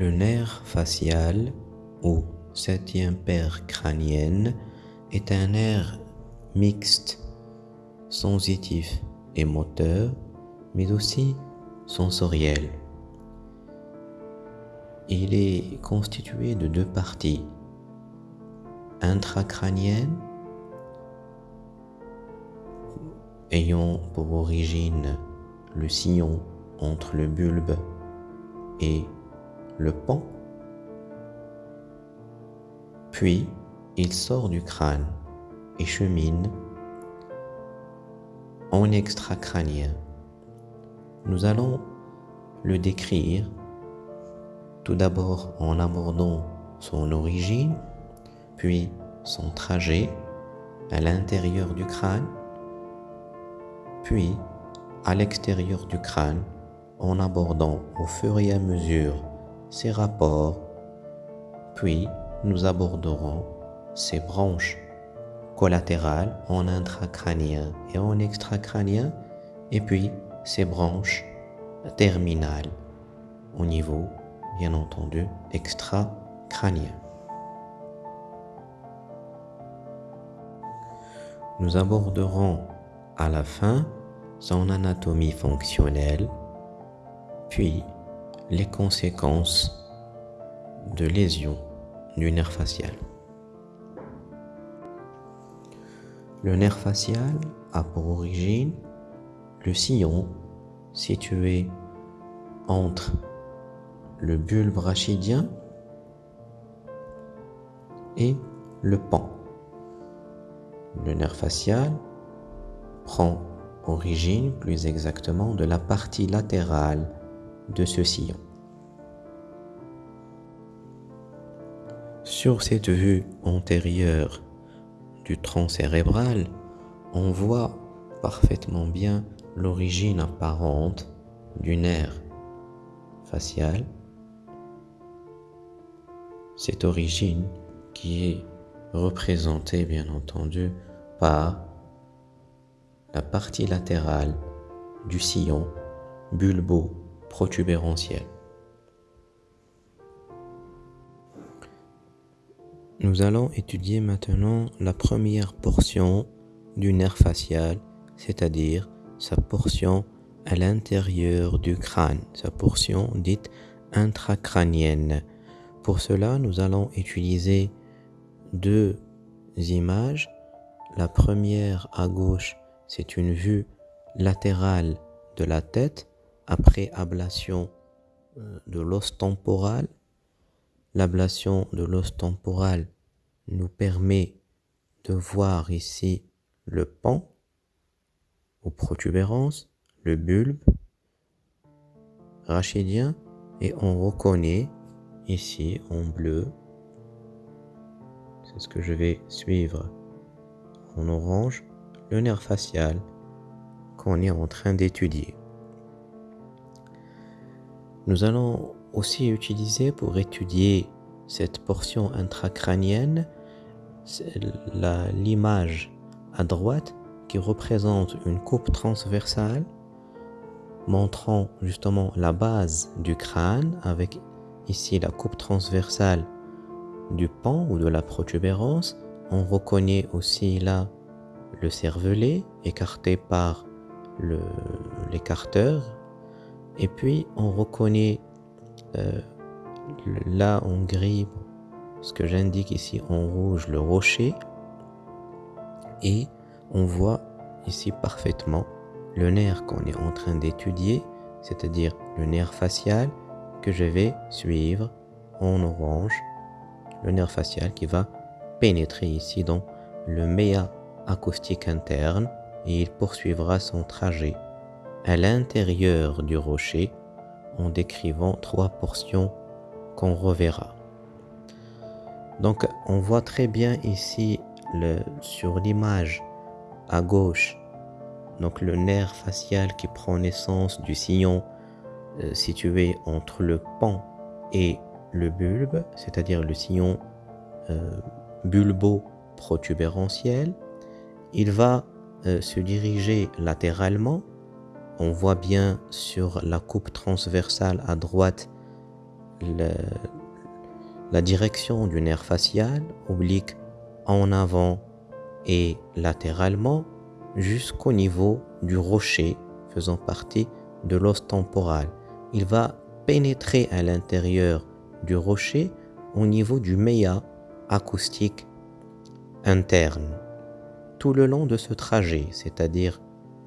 Le nerf facial ou septième paire crânienne est un nerf mixte, sensitif et moteur, mais aussi sensoriel. Il est constitué de deux parties, intracrânienne ayant pour origine le sillon entre le bulbe et le pan. Puis, il sort du crâne et chemine en extracrânien. Nous allons le décrire tout d'abord en abordant son origine, puis son trajet à l'intérieur du crâne, puis à l'extérieur du crâne en abordant au fur et à mesure ses rapports, puis nous aborderons ses branches collatérales en intracrânien et en extracrânien, et puis ses branches terminales au niveau, bien entendu, extracrânien. Nous aborderons à la fin son anatomie fonctionnelle, puis les conséquences de lésions du nerf facial. Le nerf facial a pour origine le sillon situé entre le bulbe rachidien et le pan. Le nerf facial prend origine plus exactement de la partie latérale de ce sillon. Sur cette vue antérieure du tronc cérébral, on voit parfaitement bien l'origine apparente du nerf facial. Cette origine qui est représentée bien entendu par la partie latérale du sillon bulbo-protubérantiel. Nous allons étudier maintenant la première portion du nerf facial, c'est-à-dire sa portion à l'intérieur du crâne, sa portion dite intracrânienne. Pour cela, nous allons utiliser deux images. La première à gauche c'est une vue latérale de la tête après ablation euh, de l'os temporal. L'ablation de l'os temporal nous permet de voir ici le pan aux protubérances, le bulbe rachidien et on reconnaît ici en bleu, c'est ce que je vais suivre en orange, le nerf facial qu'on est en train d'étudier. Nous allons aussi utiliser pour étudier cette portion intracrânienne l'image à droite qui représente une coupe transversale montrant justement la base du crâne avec ici la coupe transversale du pan ou de la protubérance. On reconnaît aussi là le cervelet écarté par l'écarteur et puis on reconnaît euh, là en gris ce que j'indique ici en rouge le rocher. Et on voit ici parfaitement le nerf qu'on est en train d'étudier c'est-à-dire le nerf facial que je vais suivre en orange le nerf facial qui va pénétrer ici dans le méa acoustique interne et il poursuivra son trajet à l'intérieur du rocher en décrivant trois portions qu'on reverra. Donc on voit très bien ici sur l'image à gauche donc le nerf facial qui prend naissance du sillon euh, situé entre le pan et le bulbe, c'est-à-dire le sillon euh, bulbo-protubérantiel. Il va euh, se diriger latéralement. On voit bien sur la coupe transversale à droite la direction du nerf facial oblique en avant et latéralement jusqu'au niveau du rocher faisant partie de l'os temporal. Il va pénétrer à l'intérieur du rocher au niveau du méa acoustique interne. Tout le long de ce trajet, c'est-à-dire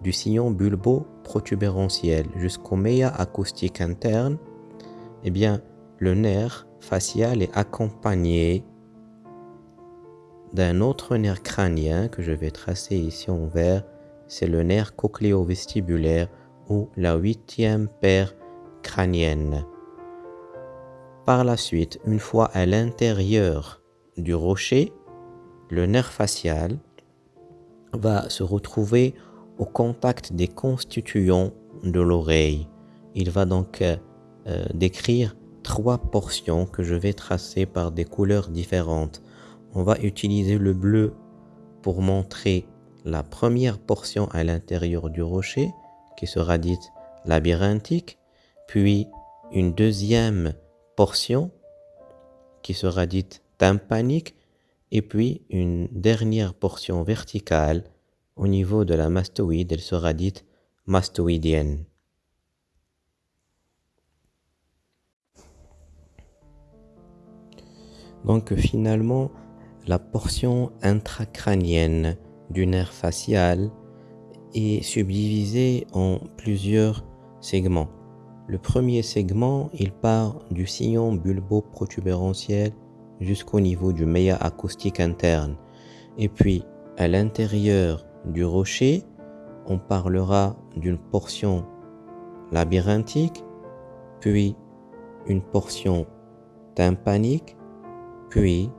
du sillon bulbo-protubérantiel jusqu'au méa acoustique interne, eh bien, le nerf facial est accompagné d'un autre nerf crânien que je vais tracer ici en vert, c'est le nerf cochléo-vestibulaire ou la huitième paire crânienne. Par la suite, une fois à l'intérieur du rocher, le nerf facial va se retrouver au contact des constituants de l'oreille. Il va donc euh, euh, décrire trois portions que je vais tracer par des couleurs différentes. On va utiliser le bleu pour montrer la première portion à l'intérieur du rocher, qui sera dite labyrinthique, puis une deuxième portion qui sera dite tympanique, et puis une dernière portion verticale au niveau de la mastoïde, elle sera dite mastoïdienne. Donc finalement, la portion intracrânienne du nerf facial est subdivisée en plusieurs segments. Le premier segment, il part du sillon bulbo-protubérantiel jusqu'au niveau du méa acoustique interne. Et puis, à l'intérieur du rocher, on parlera d'une portion labyrinthique, puis une portion tympanique, puis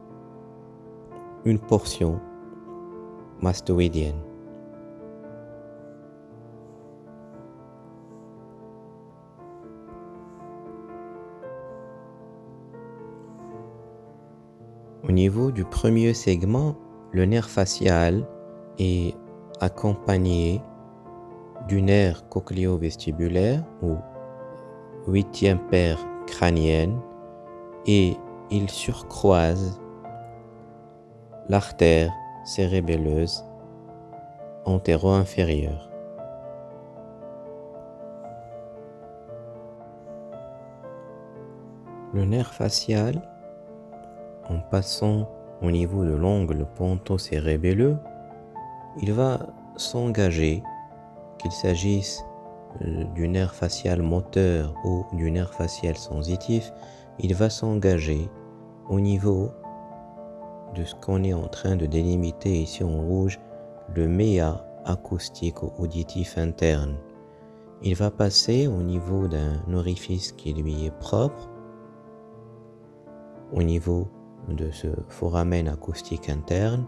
une portion mastoïdienne. Au niveau du premier segment, le nerf facial est accompagné du nerf cochléo-vestibulaire ou huitième paire crânienne et il surcroise l'artère cérébelleuse antéro-inférieure. Le nerf facial, en passant au niveau de l'ongle ponto-cérébelleux, il va s'engager, qu'il s'agisse euh, du nerf facial moteur ou du nerf facial sensitif, il va s'engager au niveau de ce qu'on est en train de délimiter ici en rouge, le méa acoustique auditif interne. Il va passer au niveau d'un orifice qui lui est propre, au niveau de ce foramen acoustique interne,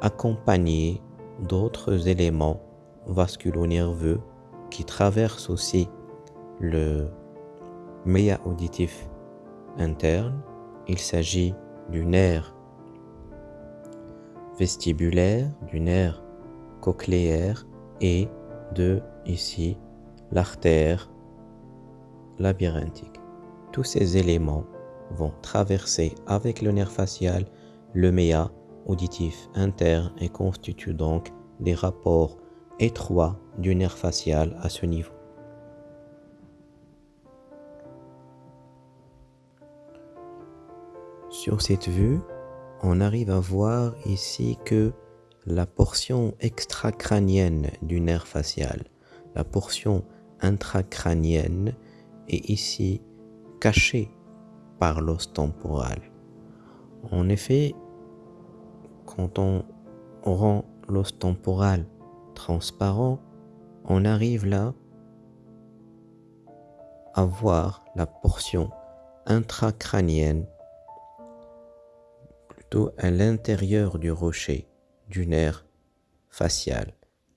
accompagné d'autres éléments vasculo-nerveux qui traversent aussi le méa auditif interne. Il s'agit du nerf vestibulaire, du nerf cochléaire et de, ici, l'artère labyrinthique. Tous ces éléments vont traverser avec le nerf facial le méa auditif interne et constituent donc des rapports étroits du nerf facial à ce niveau. Sur cette vue, on arrive à voir ici que la portion extracrânienne du nerf facial, la portion intracrânienne est ici cachée par l'os temporal. En effet, quand on rend l'os temporal transparent, on arrive là à voir la portion intracrânienne plutôt à l'intérieur du rocher du nerf facial.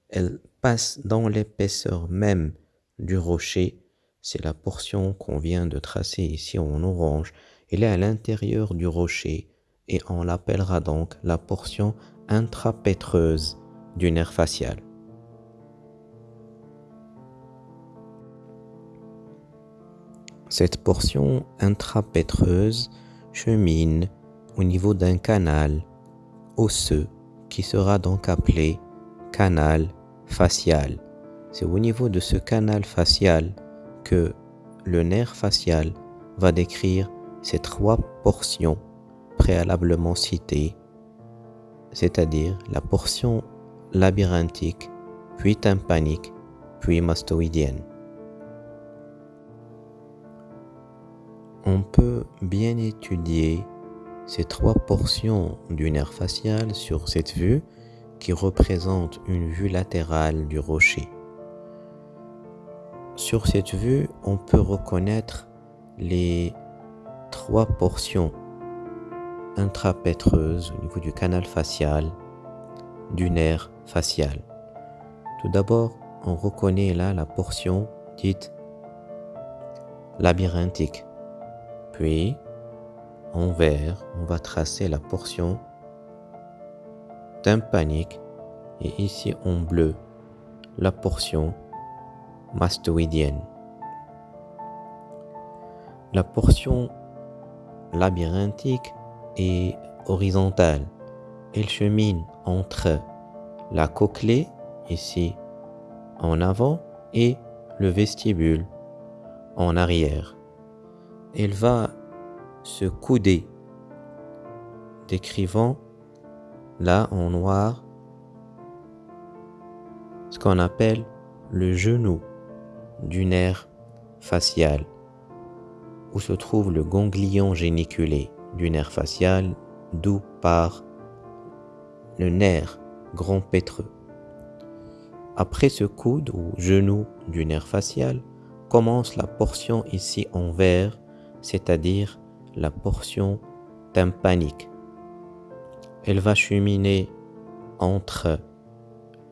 Elle passe dans l'épaisseur même du rocher. C'est la portion qu'on vient de tracer ici en orange. Elle est à l'intérieur du rocher et on l'appellera donc la portion intrapétreuse du nerf facial. Cette portion intrapétreuse chemine au niveau d'un canal osseux qui sera donc appelé canal facial. C'est au niveau de ce canal facial que le nerf facial va décrire ces trois portions préalablement citées, c'est-à-dire la portion labyrinthique, puis tympanique, puis mastoïdienne. On peut bien étudier ces trois portions du nerf facial sur cette vue qui représente une vue latérale du rocher. Sur cette vue, on peut reconnaître les trois portions intrapétreuses au niveau du canal facial du nerf facial. Tout d'abord, on reconnaît là la portion dite labyrinthique. Puis, en vert, on va tracer la portion tympanique et ici en bleu, la portion mastoïdienne. La portion labyrinthique est horizontale. Elle chemine entre la cochlée, ici en avant, et le vestibule en arrière. Elle va se couder, décrivant là en noir ce qu'on appelle le genou du nerf facial, où se trouve le ganglion géniculé du nerf facial, d'où part le nerf grand pétreux. Après ce coude ou genou du nerf facial, commence la portion ici en vert, c'est-à-dire la portion tympanique. Elle va cheminer entre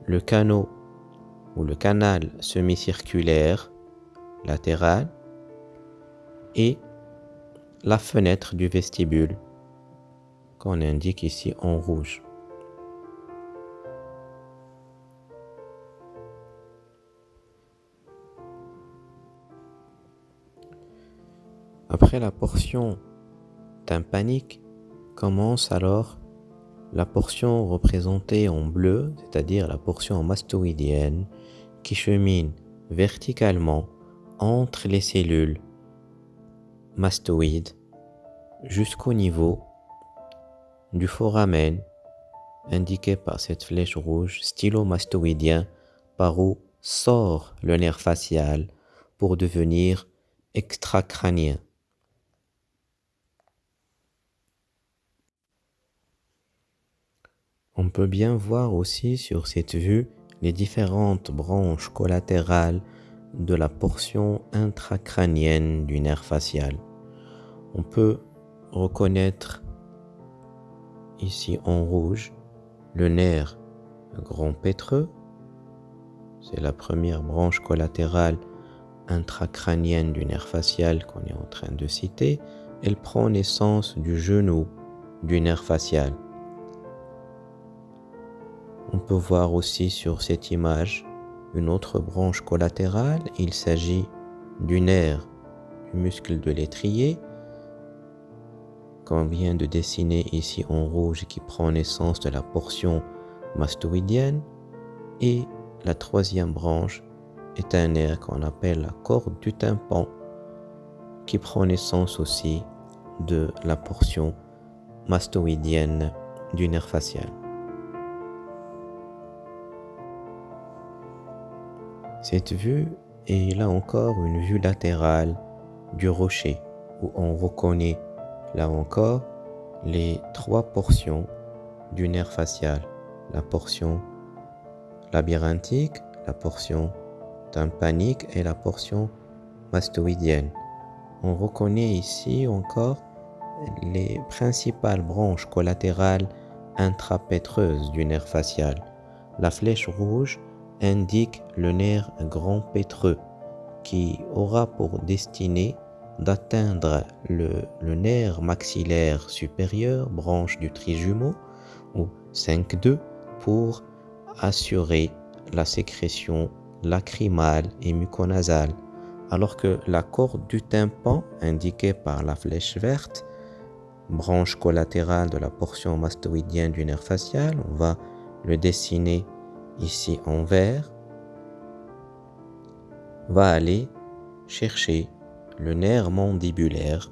le canot ou le canal semi-circulaire latéral et la fenêtre du vestibule qu'on indique ici en rouge. Après la portion tympanique, commence alors la portion représentée en bleu, c'est-à-dire la portion mastoïdienne, qui chemine verticalement entre les cellules mastoïdes jusqu'au niveau du foramen indiqué par cette flèche rouge stylomastoïdien par où sort le nerf facial pour devenir extracrânien. On peut bien voir aussi sur cette vue les différentes branches collatérales de la portion intracrânienne du nerf facial. On peut reconnaître ici en rouge le nerf grand pétreux, c'est la première branche collatérale intracrânienne du nerf facial qu'on est en train de citer. Elle prend naissance du genou du nerf facial. On peut voir aussi sur cette image une autre branche collatérale. Il s'agit du nerf du muscle de l'étrier qu'on vient de dessiner ici en rouge qui prend naissance de la portion mastoïdienne. Et la troisième branche est un nerf qu'on appelle la corde du tympan qui prend naissance aussi de la portion mastoïdienne du nerf facial. Cette vue est là encore une vue latérale du rocher où on reconnaît là encore les trois portions du nerf facial. La portion labyrinthique, la portion tympanique et la portion mastoïdienne. On reconnaît ici encore les principales branches collatérales intrapétreuses du nerf facial. La flèche rouge indique le nerf grand pétreux qui aura pour destinée d'atteindre le, nerf maxillaire supérieur, branche du trijumeau, ou 5-2, pour assurer la sécrétion lacrymale et muconasale alors que la corde du tympan, indiquée par la flèche verte, branche collatérale de la portion mastoïdienne du nerf facial, on va le dessiner ici en vert, va aller chercher le nerf mandibulaire,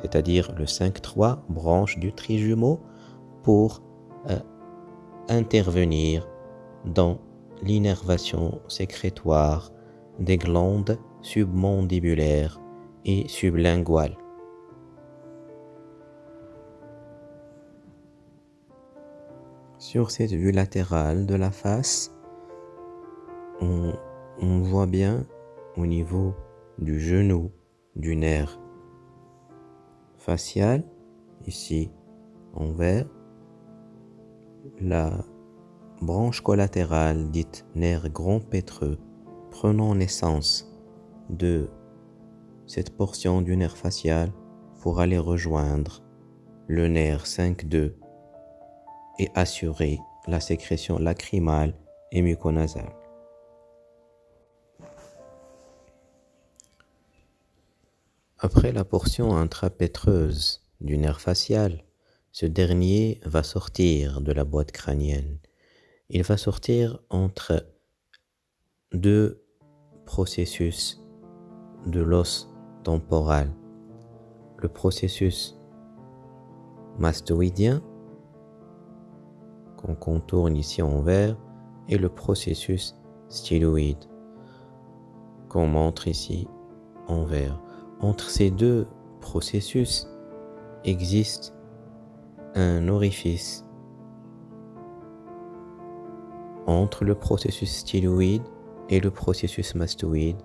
c'est-à-dire le 5-3 branche du trijumeau, pour euh, intervenir dans l'innervation sécrétoire des glandes submandibulaires et sublinguales. Sur cette vue latérale de la face, on, voit bien au niveau du genou du nerf facial, ici en vert, la branche collatérale dite nerf grand pétreux prenant naissance de cette portion du nerf facial pour aller rejoindre le nerf 5-2 et assurer la sécrétion lacrymale et muconasale. Après la portion intrapétreuse du nerf facial, ce dernier va sortir de la boîte crânienne. Il va sortir entre deux processus de l'os temporal. Le processus mastoïdien, qu'on contourne ici en vert, et le processus styloïde, qu'on montre ici en vert. Entre ces deux processus existe un orifice entre le processus styloïde et le processus mastoïde,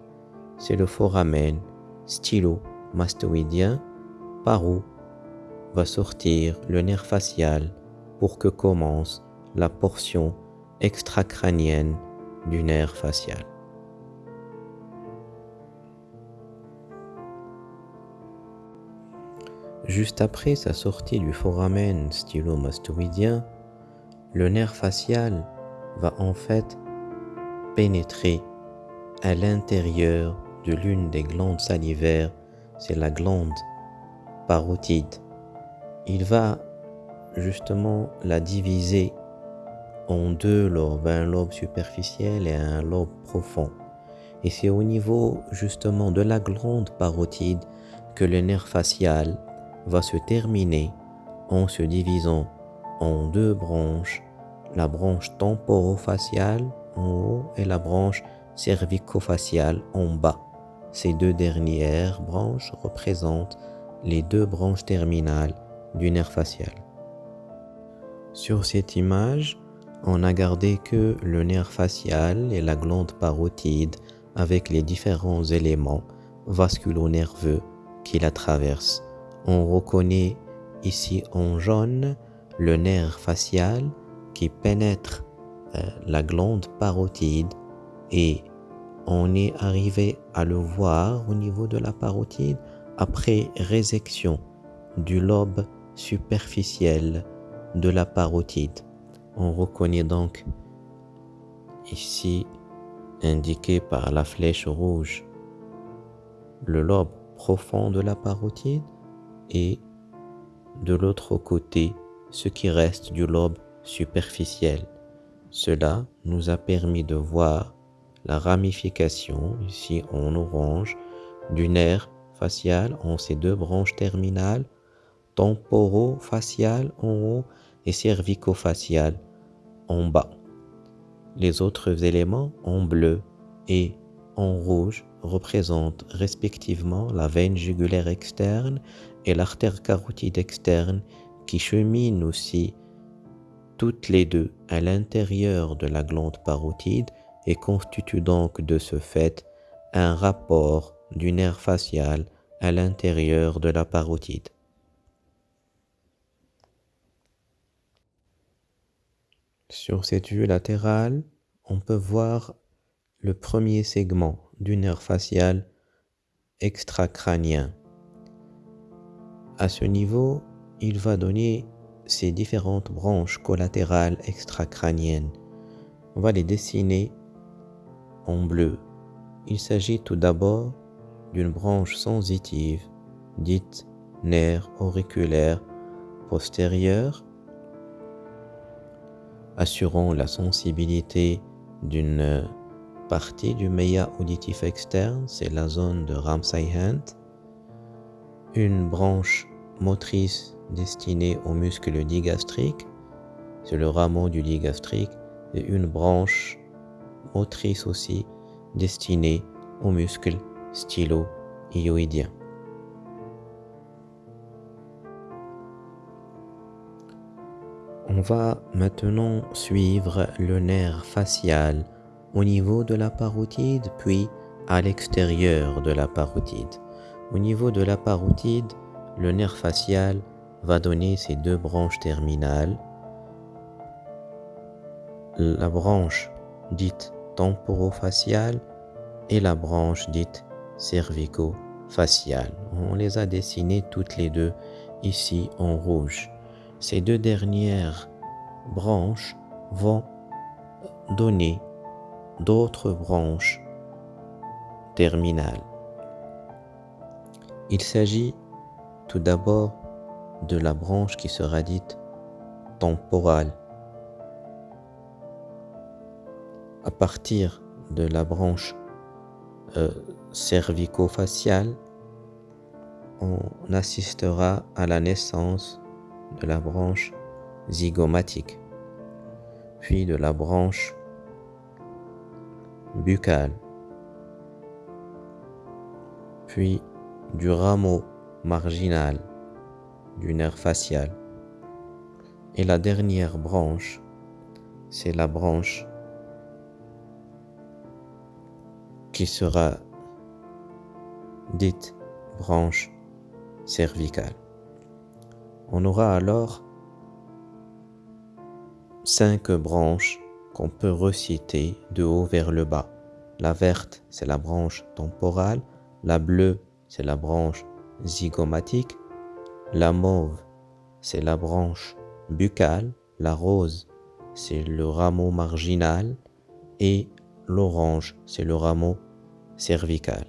c'est le foramen stylo-mastoïdien par où va sortir le nerf facial pour que commence la portion extracrânienne du nerf facial. Juste après sa sortie du foramen stylo-mastoïdien, le nerf facial va en fait pénétrer à l'intérieur de l'une des glandes salivaires, c'est la glande parotide. Il va justement la diviser en deux lobes, un lobe superficiel et un lobe profond. Et c'est au niveau justement de la glande parotide que le nerf facial va se terminer en se divisant en deux branches, la branche temporofaciale en haut et la branche cervicofaciale en bas. Ces deux dernières branches représentent les deux branches terminales du nerf facial. Sur cette image, on a gardé que le nerf facial et la glande parotide avec les différents éléments vasculo-nerveux qui la traversent. On reconnaît ici en jaune le nerf facial qui pénètre euh, la glande parotide et on est arrivé à le voir au niveau de la parotide après résection du lobe superficiel de la parotide. On reconnaît donc ici indiqué par la flèche rouge le lobe profond de la parotide et de l'autre côté ce qui reste du lobe superficiel. Cela nous a permis de voir la ramification, ici en orange, du nerf facial en ses deux branches terminales, temporo-facial en haut et cervico-facial en bas. Les autres éléments en bleu et en rouge représentent respectivement la veine jugulaire externe et l'artère carotide externe qui cheminent aussi toutes les deux à l'intérieur de la glande parotide et constituent donc de ce fait un rapport du nerf facial à l'intérieur de la parotide. Sur cette vue latérale, on peut voir le premier segment du nerf facial extracrânien. À ce niveau, il va donner ces différentes branches collatérales extracrâniennes. On va les dessiner en bleu Il s'agit tout d'abord d'une branche sensitive dite nerf auriculaire postérieur, assurant la sensibilité d'une partie du méa auditif externe, c'est la zone de Ramsay-Hunt, une branche motrice destinée au muscle digastrique, c'est le rameau du digastrique, et une branche motrice aussi destinée au muscle stylo-hyoïdien. On va maintenant suivre le nerf facial au niveau de la parotide puis à l'extérieur de la parotide. Au niveau de la parotide, le nerf facial va donner ses deux branches terminales. La branche dite temporofaciale et la branche dite cervico-faciale. On les a dessinées toutes les deux ici en rouge. Ces deux dernières branches vont donner d'autres branches terminales. Il s'agit tout d'abord de la branche qui sera dite temporale. À partir de la branche euh, cervico-faciale, on assistera à la naissance de la branche zygomatique, puis de la branche buccale, puis du rameau marginal du nerf facial. Et la dernière branche, c'est la branche qui sera dite branche cervicale. On aura alors cinq branches qu'on peut reciter de haut vers le bas. La verte, c'est la branche temporale. La bleue, c'est la branche zygomatique. La mauve, c'est la branche buccale. La rose, c'est le rameau marginal. Et l'orange, c'est le rameau cervical.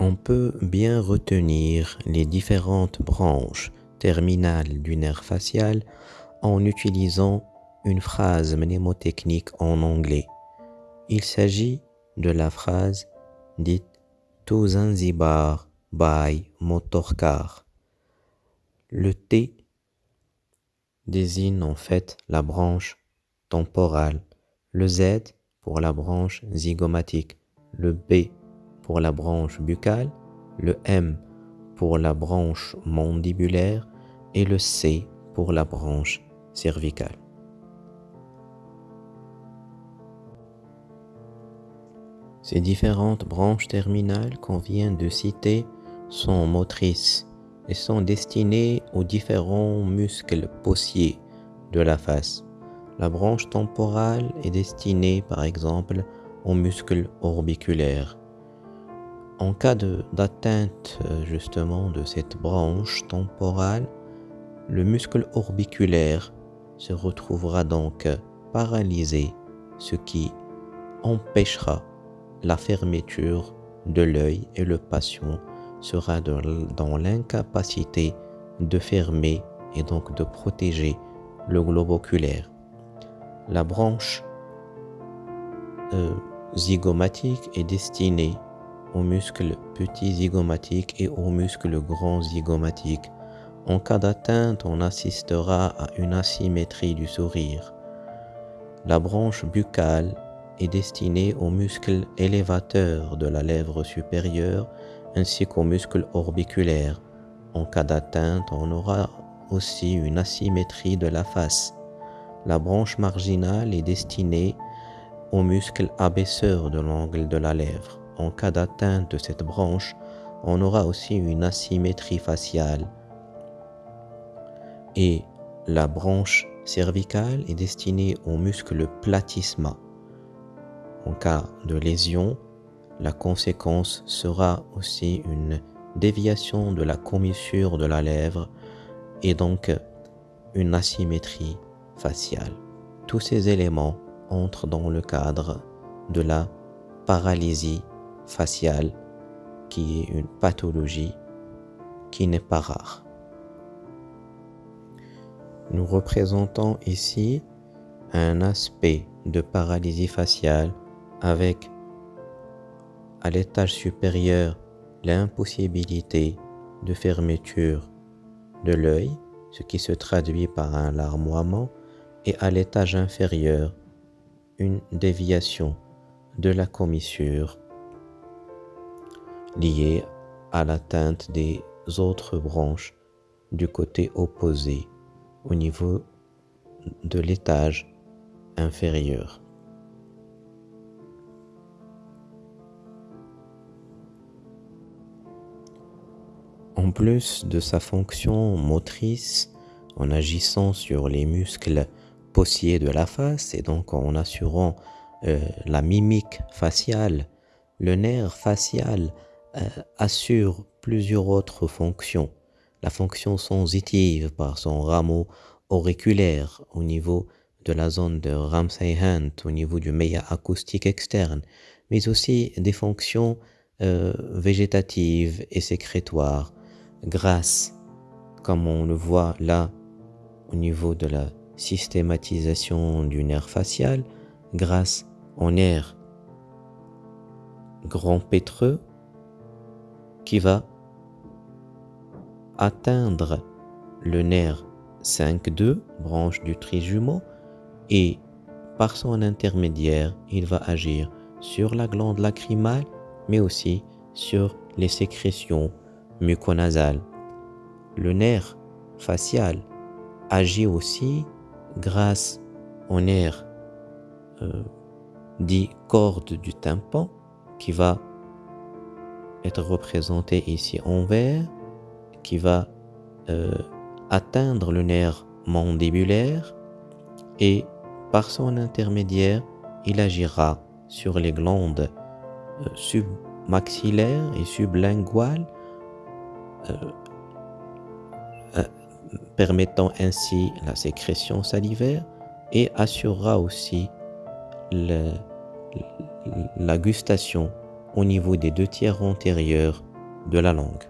On peut bien retenir les différentes branches terminales du nerf facial en utilisant une phrase mnémotechnique en anglais. Il s'agit de la phrase dite To Zanzibar by motorcar. Le T désigne en fait la branche temporale, le Z pour la branche zygomatique, le B pour la branche buccale, le M pour la branche mandibulaire et le C pour la branche cervicale. Ces différentes branches terminales qu'on vient de citer sont motrices et sont destinées aux différents muscles possiers de la face. La branche temporale est destinée par exemple aux muscles orbiculaires. En cas d'atteinte euh, justement de cette branche temporale, le muscle orbiculaire se retrouvera donc paralysé, ce qui empêchera la fermeture de l'œil et le patient sera dans l'incapacité de fermer et donc de protéger le globe oculaire. La branche euh, zygomatique est destinée aux muscles petits zygomatiques et aux muscles grands zygomatiques. En cas d'atteinte, on assistera à une asymétrie du sourire. La branche buccale est destinée aux muscles élévateurs de la lèvre supérieure ainsi qu'aux muscles orbiculaires. En cas d'atteinte, on aura aussi une asymétrie de la face. La branche marginale est destinée aux muscles abaisseurs de l'angle de la lèvre en cas d'atteinte de cette branche, on aura aussi une asymétrie faciale. Et la branche cervicale est destinée au muscle platysma. En cas de lésion, la conséquence sera aussi une déviation de la commissure de la lèvre et donc une asymétrie faciale. Tous ces éléments entrent dans le cadre de la paralysie faciale qui est une pathologie qui n'est pas rare. Nous représentons ici un aspect de paralysie faciale avec à l'étage supérieur l'impossibilité de fermeture de l'œil, ce qui se traduit par un larmoiement, et à l'étage inférieur une déviation de la commissure liée à l'atteinte des autres branches du côté opposé au niveau de l'étage inférieur. En plus de sa fonction motrice, en agissant sur les muscles possiers de la face et donc en assurant euh, la mimique faciale, le nerf facial assure plusieurs autres fonctions. La fonction sensitive par son rameau auriculaire au niveau de la zone de Ramsay-Hunt, au niveau du méa acoustique externe, mais aussi des fonctions euh, végétatives et sécrétoires grâce, comme on le voit là, au niveau de la systématisation du nerf facial, grâce au nerf grand pétreux qui va atteindre le nerf 5-2, branche du trijumeau, et par son intermédiaire, il va agir sur la glande lacrymale, mais aussi sur les sécrétions muconasales. Le nerf facial agit aussi grâce au nerf euh, dit corde du tympan qui va être représenté ici en vert, qui va euh, atteindre le nerf mandibulaire et par son intermédiaire, il agira sur les glandes euh, submaxillaires et sublinguales, euh, permettant ainsi la sécrétion salivaire et assurera aussi la gustation au niveau des deux tiers antérieurs de la langue.